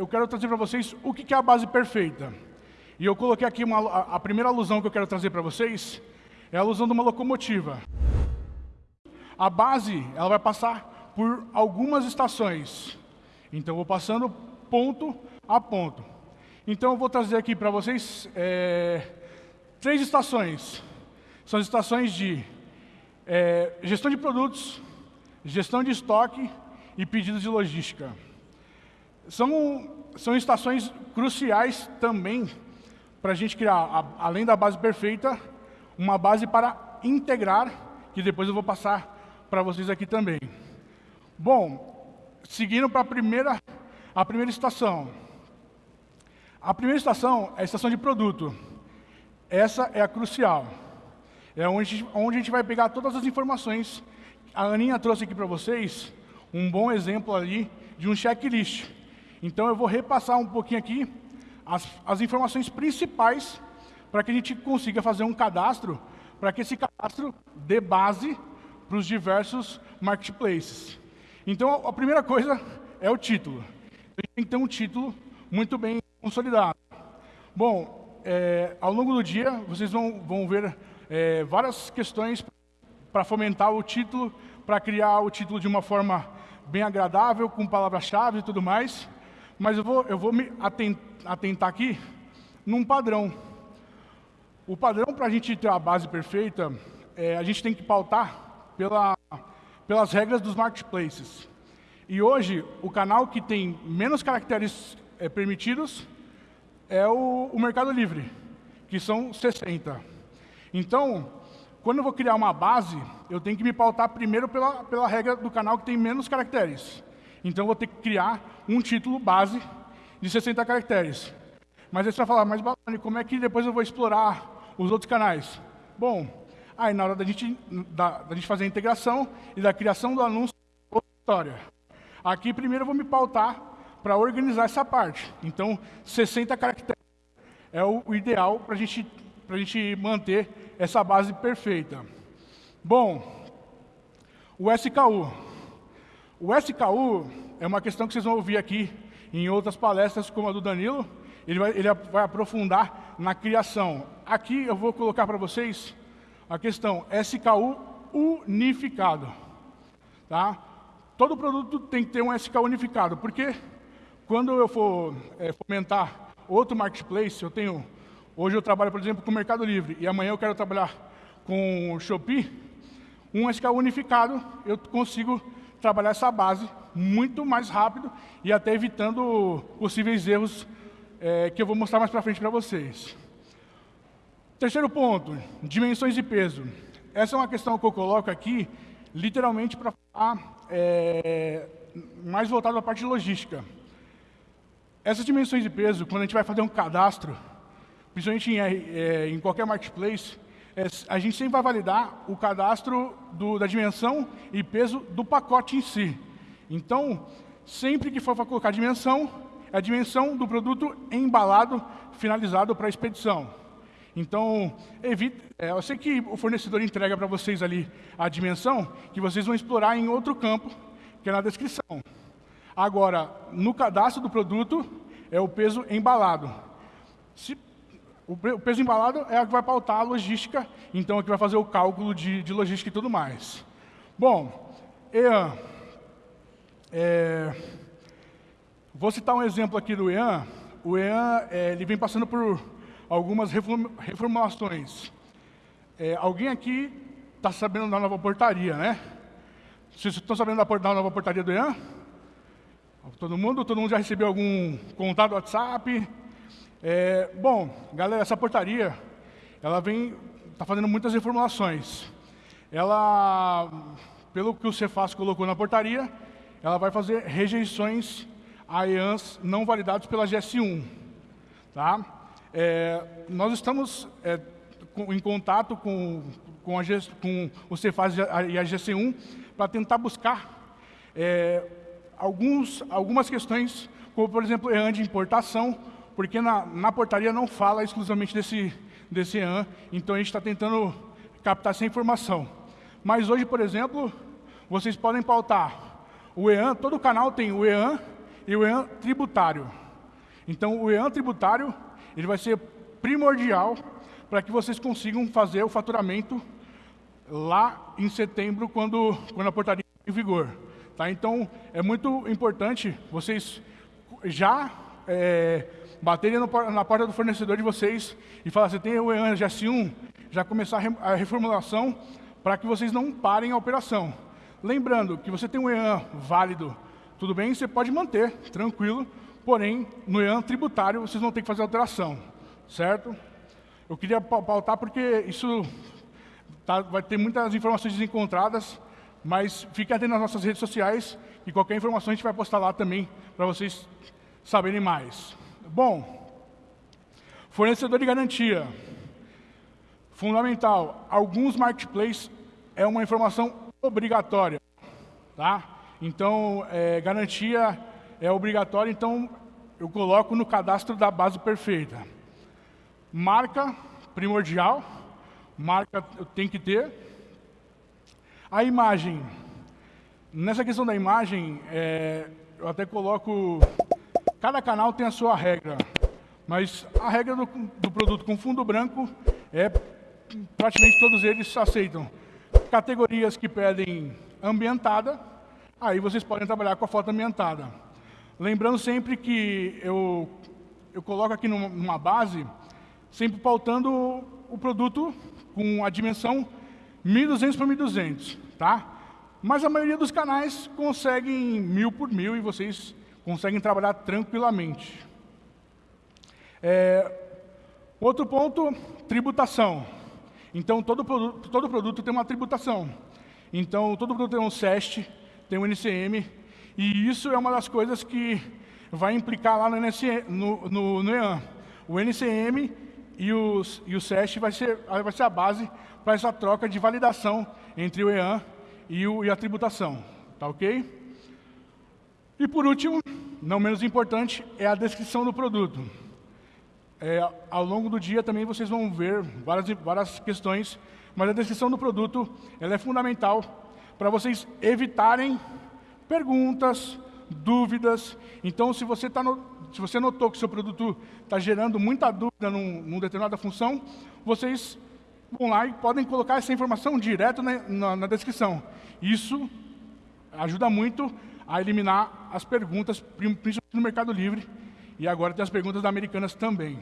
eu quero trazer para vocês o que é a base perfeita. E eu coloquei aqui uma, a, primeira alusão que eu quero trazer para vocês, é a alusão de uma locomotiva. A base, ela vai passar por algumas estações. Então, eu vou passando ponto a ponto. Então, eu vou trazer aqui para vocês é, três estações. São as estações de é, gestão de produtos, gestão de estoque e pedidos de logística. São, são estações cruciais também para a gente criar, além da base perfeita, uma base para integrar, que depois eu vou passar para vocês aqui também. Bom, seguindo para a primeira, a primeira estação. A primeira estação é a estação de produto. Essa é a crucial. É onde, onde a gente vai pegar todas as informações. A Aninha trouxe aqui para vocês um bom exemplo ali de um checklist. Então eu vou repassar um pouquinho aqui as, as informações principais para que a gente consiga fazer um cadastro, para que esse cadastro dê base para os diversos marketplaces. Então a primeira coisa é o título. A gente tem que ter um título muito bem consolidado. Bom, é, ao longo do dia vocês vão, vão ver é, várias questões para fomentar o título, para criar o título de uma forma bem agradável, com palavras-chave e tudo mais. Mas eu vou, eu vou me atentar aqui num padrão. O padrão para a gente ter a base perfeita, é, a gente tem que pautar pela, pelas regras dos marketplaces. E hoje, o canal que tem menos caracteres é, permitidos é o, o Mercado Livre, que são 60. Então, quando eu vou criar uma base, eu tenho que me pautar primeiro pela, pela regra do canal que tem menos caracteres. Então, eu vou ter que criar um título base de 60 caracteres. Mas aí você vai falar, mas Balani, como é que depois eu vou explorar os outros canais? Bom, aí na hora da gente, da, da gente fazer a integração e da criação do anúncio, outra história. Aqui primeiro eu vou me pautar para organizar essa parte. Então, 60 caracteres é o, o ideal para gente, a gente manter essa base perfeita. Bom, o SKU. O SKU é uma questão que vocês vão ouvir aqui em outras palestras, como a do Danilo. Ele vai, ele vai aprofundar na criação. Aqui eu vou colocar para vocês a questão SKU unificado. Tá? Todo produto tem que ter um SKU unificado, porque quando eu for é, fomentar outro marketplace, eu tenho Hoje eu trabalho, por exemplo, com o Mercado Livre e amanhã eu quero trabalhar com o Shopee. Um SKU unificado, eu consigo trabalhar essa base muito mais rápido e até evitando possíveis erros é, que eu vou mostrar mais para frente para vocês. Terceiro ponto, dimensões e peso. Essa é uma questão que eu coloco aqui, literalmente para falar é, mais voltado à parte de logística. Essas dimensões de peso, quando a gente vai fazer um cadastro, principalmente em, é, em qualquer marketplace, a gente sempre vai validar o cadastro do, da dimensão e peso do pacote em si. Então, sempre que for colocar dimensão, é a dimensão do produto embalado, finalizado para a expedição. Então, evite, é, eu sei que o fornecedor entrega para vocês ali a dimensão, que vocês vão explorar em outro campo, que é na descrição. Agora, no cadastro do produto, é o peso embalado. Se o peso embalado é o que vai pautar a logística, então é que vai fazer o cálculo de, de logística e tudo mais. Bom, EAN. É, vou citar um exemplo aqui do EAN. O EAN é, ele vem passando por algumas reformulações. É, alguém aqui está sabendo da nova portaria, né? Vocês estão sabendo da nova portaria do EAN? Todo mundo? Todo mundo já recebeu algum contato WhatsApp? É, bom, galera, essa portaria, ela vem, está fazendo muitas reformulações. Ela, pelo que o Cefaz colocou na portaria, ela vai fazer rejeições a EANs não validados pela GS1. Tá? É, nós estamos é, com, em contato com, com, a, com o Cefaz e a GC1 para tentar buscar é, alguns, algumas questões, como, por exemplo, EAN de importação, porque na, na portaria não fala exclusivamente desse, desse EAN, então a gente está tentando captar essa informação. Mas hoje, por exemplo, vocês podem pautar o EAN, todo canal tem o EAN e o EAN tributário. Então, o EAN tributário ele vai ser primordial para que vocês consigam fazer o faturamento lá em setembro, quando, quando a portaria em vigor. Tá? Então, é muito importante vocês já é, baterem no, na porta do fornecedor de vocês e falar, você tem o EAN GS1, já começar a reformulação para que vocês não parem a operação. Lembrando que você tem um EAN válido, tudo bem, você pode manter, tranquilo, porém, no EAN tributário vocês vão ter que fazer alteração, certo? Eu queria pautar porque isso tá, vai ter muitas informações desencontradas, mas fique atento nas nossas redes sociais e qualquer informação a gente vai postar lá também para vocês saberem mais. Bom, fornecedor de garantia. Fundamental, alguns marketplaces é uma informação obrigatória. Tá? Então, é, garantia é obrigatória, então eu coloco no cadastro da base perfeita. Marca, primordial, marca tem que ter. A imagem, nessa questão da imagem, é, eu até coloco, cada canal tem a sua regra, mas a regra do, do produto com fundo branco é, praticamente todos eles aceitam. Categorias que pedem ambientada, aí vocês podem trabalhar com a foto ambientada. Lembrando sempre que eu, eu coloco aqui numa base, sempre pautando o produto com a dimensão 1.200 por 1.200, tá? Mas a maioria dos canais conseguem mil por mil e vocês conseguem trabalhar tranquilamente. É, outro ponto, tributação. Então, todo produto, todo produto tem uma tributação. Então, todo produto tem um SEST, tem um NCM, e isso é uma das coisas que vai implicar lá no, NCM, no, no, no EAN. O NCM e, os, e o SEST vai ser, vai ser a base para essa troca de validação entre o EAN e, o, e a tributação. Tá ok? E por último, não menos importante, é a descrição do produto. É, ao longo do dia também vocês vão ver várias, várias questões mas a descrição do produto ela é fundamental para vocês evitarem perguntas, dúvidas. Então, se você, tá no, se você notou que seu produto está gerando muita dúvida num, numa determinada função, vocês vão lá e podem colocar essa informação direto na, na, na descrição. Isso ajuda muito a eliminar as perguntas, principalmente no Mercado Livre, e agora tem as perguntas da Americanas também.